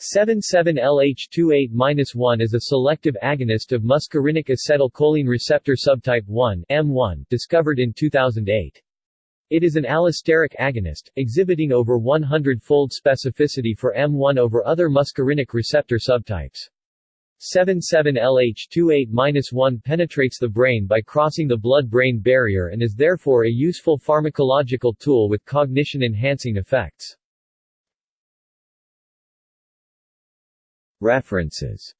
77LH28-1 is a selective agonist of muscarinic acetylcholine receptor subtype 1 M1 discovered in 2008. It is an allosteric agonist, exhibiting over 100-fold specificity for M1 over other muscarinic receptor subtypes. 77LH28-1 penetrates the brain by crossing the blood-brain barrier and is therefore a useful pharmacological tool with cognition-enhancing effects. References